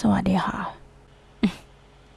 สวัสดีค่ะ